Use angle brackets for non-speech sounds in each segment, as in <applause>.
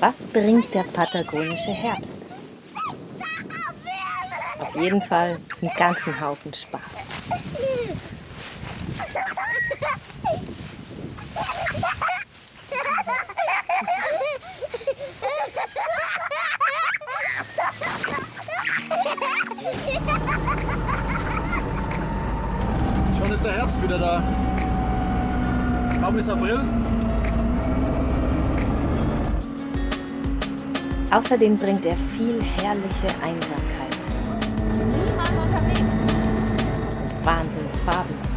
Was bringt der patagonische Herbst? Auf jeden Fall einen ganzen Haufen Spaß. Schon ist der Herbst wieder da. Kaum ist April, Außerdem bringt er viel herrliche Einsamkeit. Niemand unterwegs. Und Wahnsinnsfarben.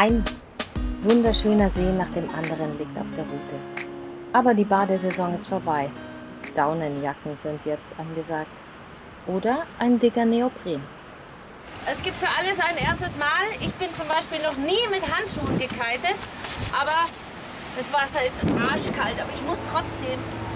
Ein wunderschöner See nach dem anderen liegt auf der Route. Aber die Badesaison ist vorbei. Daunenjacken sind jetzt angesagt. Oder ein dicker Neopren. Es gibt für alles ein erstes Mal. Ich bin zum Beispiel noch nie mit Handschuhen gekitet, aber das Wasser ist arschkalt, aber ich muss trotzdem.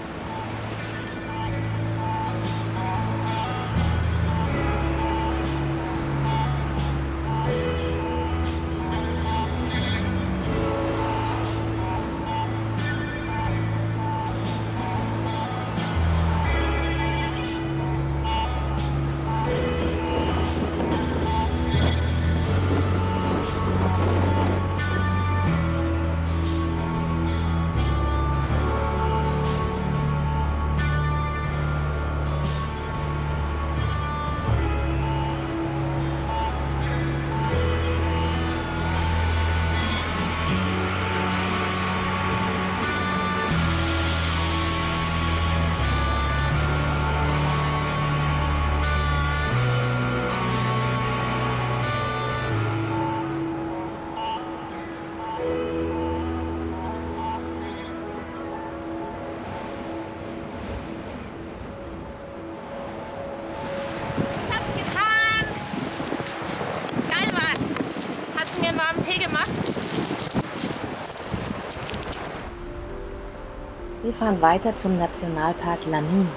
Wir fahren weiter zum Nationalpark Lanin.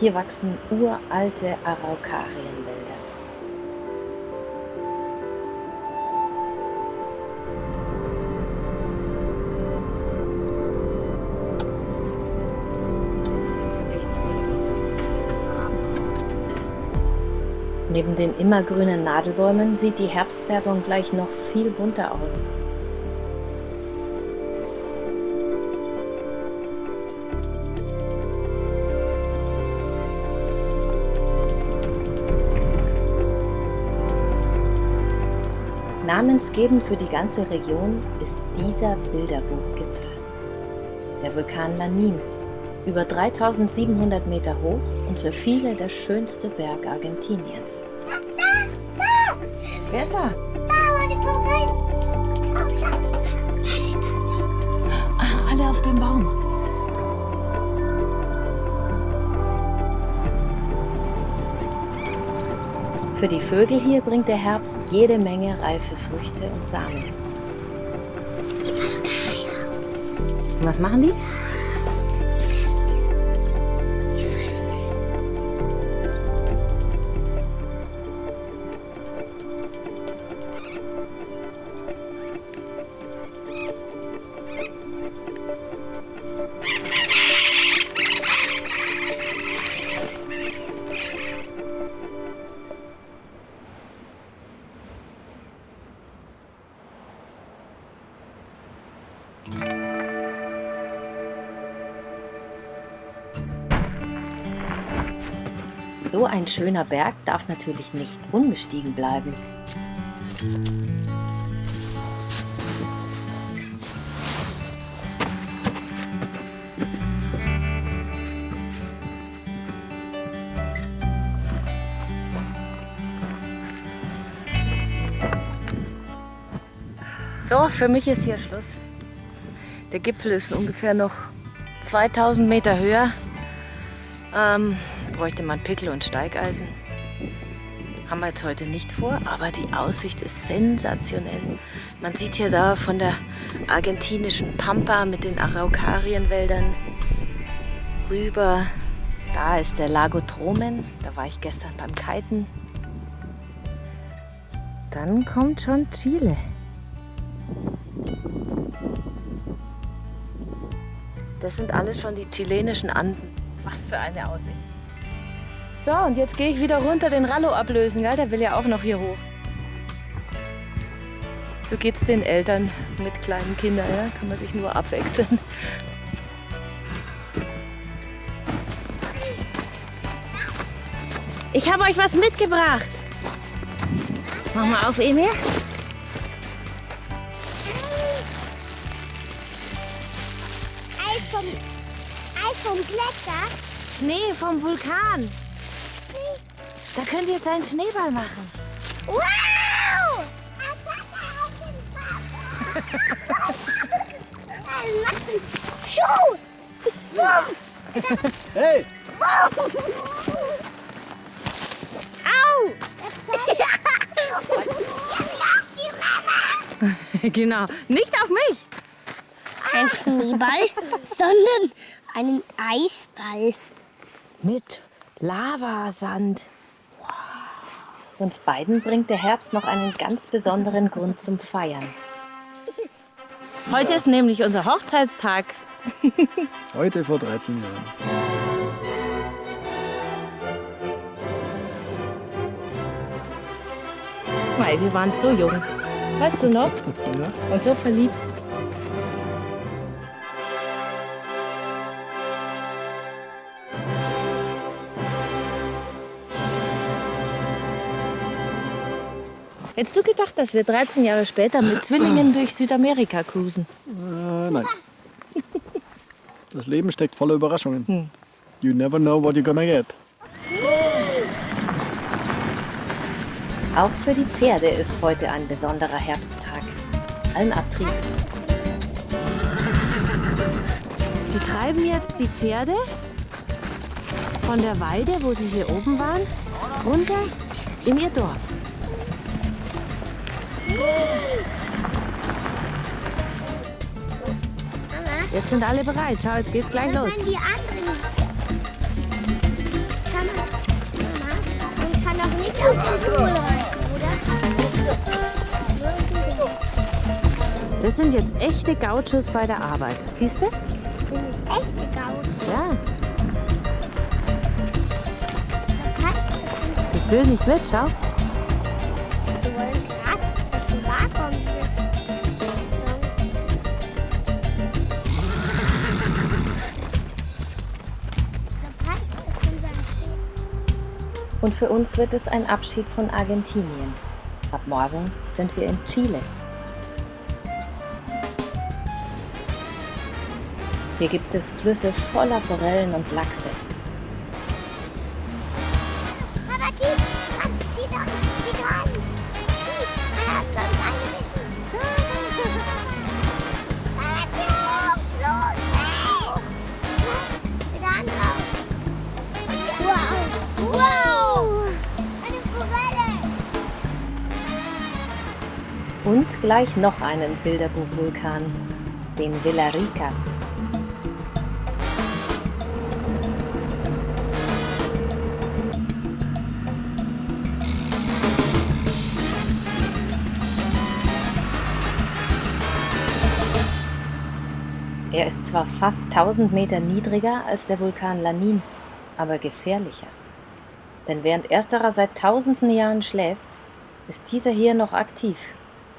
Hier wachsen uralte Araucarienwälder. Neben den immergrünen Nadelbäumen sieht die Herbstfärbung gleich noch viel bunter aus. Namensgebend für die ganze Region ist dieser Bilderbuchgipfel. Der Vulkan Lanin, über 3700 Meter hoch und für viele der schönste Berg Argentiniens. Wer Für die Vögel hier bringt der Herbst jede Menge reife Früchte und Samen. Und was machen die? So ein schöner Berg darf natürlich nicht unbestiegen bleiben. So, für mich ist hier Schluss. Der Gipfel ist ungefähr noch 2000 Meter höher. Ähm, bräuchte man Pickel und Steigeisen. Haben wir jetzt heute nicht vor, aber die Aussicht ist sensationell. Man sieht hier da von der argentinischen Pampa mit den Araucarienwäldern rüber. Da ist der Lago Tromen, da war ich gestern beim Kiten. Dann kommt schon Chile. Das sind alles schon die chilenischen Anden. Was für eine Aussicht. So, und jetzt gehe ich wieder runter den Rallo ablösen, gell? Der will ja auch noch hier hoch. So geht es den Eltern mit kleinen Kindern, ja? Kann man sich nur abwechseln. Ich habe euch was mitgebracht. Mach mal auf, Emil. Eis vom, Eis vom Gletscher. Schnee vom Vulkan. Da könnt ihr jetzt einen Schneeball machen. Wow! Schuh! Hey! Au! <laughs> genau. Nicht auf mich. Kein Schneeball, sondern einen Eisball. Mit Lavasand. Uns beiden bringt der Herbst noch einen ganz besonderen Grund zum Feiern. Heute ist nämlich unser Hochzeitstag. <laughs> Heute vor 13 Jahren. Mei, wir waren so jung. Weißt du noch? <laughs> Ja. Und so verliebt. Hättest du gedacht, dass wir 13 Jahre später mit Zwillingen durch Südamerika cruisen? Äh, nein. Das Leben steckt voller Überraschungen. You never know what you're gonna get. Auch für die Pferde ist heute ein besonderer Herbsttag. Allen Abtrieb. Sie treiben jetzt die Pferde von der Weide, wo sie hier oben waren, runter in ihr Dorf. Jetzt sind alle bereit. Schau, jetzt geht's gleich los. Die anderen. Kann Mama, man kann doch nicht den Stuhl reiten, oder? Das sind jetzt echte Gauchos bei der Arbeit. Siehst du? Das ist echte Gauze. Ja. Das will nicht mit, schau. Und für uns wird es ein Abschied von Argentinien. Ab morgen sind wir in Chile. Hier gibt es Flüsse voller Forellen und Lachse. Gleich noch einen Bilderbuchvulkan, den Villarrica. Er ist zwar fast 1000 Meter niedriger als der Vulkan Lanin, aber gefährlicher. Denn während ersterer seit tausenden Jahren schläft, ist dieser hier noch aktiv.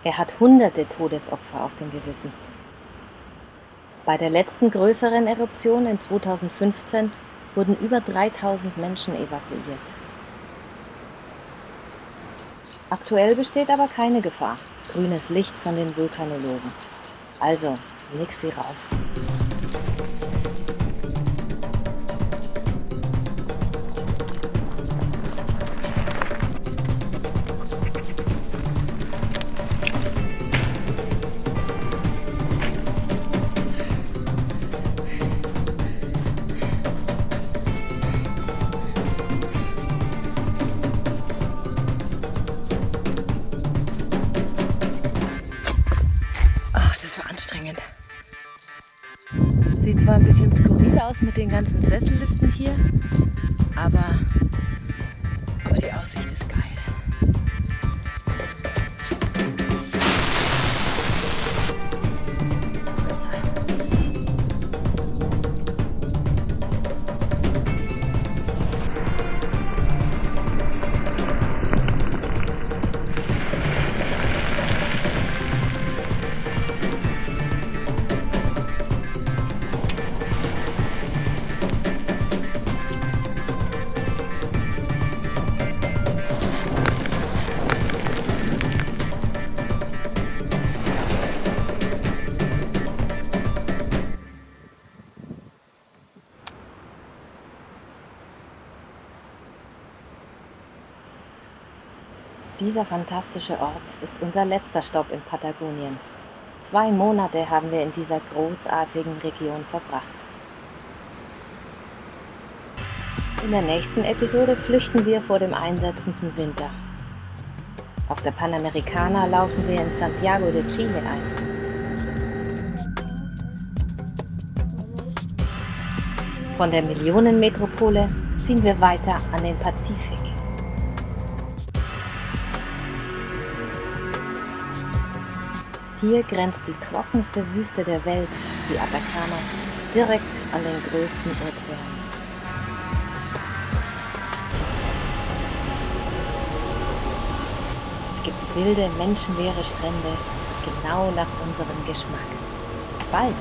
Er hat hunderte Todesopfer auf dem Gewissen. Bei der letzten größeren Eruption in 2015 wurden über 3000 Menschen evakuiert. Aktuell besteht aber keine Gefahr. Grünes Licht von den Vulkanologen. Also, nix wie rauf. Den ganzen Sesselliften hier, aber, Dieser fantastische Ort ist unser letzter Stopp in Patagonien. Zwei Monate haben wir in dieser großartigen Region verbracht. In der nächsten Episode flüchten wir vor dem einsetzenden Winter. Auf der Panamericana laufen wir in Santiago de Chile ein. Von der Millionenmetropole ziehen wir weiter an den Pazifik. Hier grenzt die trockenste Wüste der Welt, die Atacama, direkt an den größten Ozean. Es gibt wilde, menschenleere Strände, genau nach unserem Geschmack. Bis bald!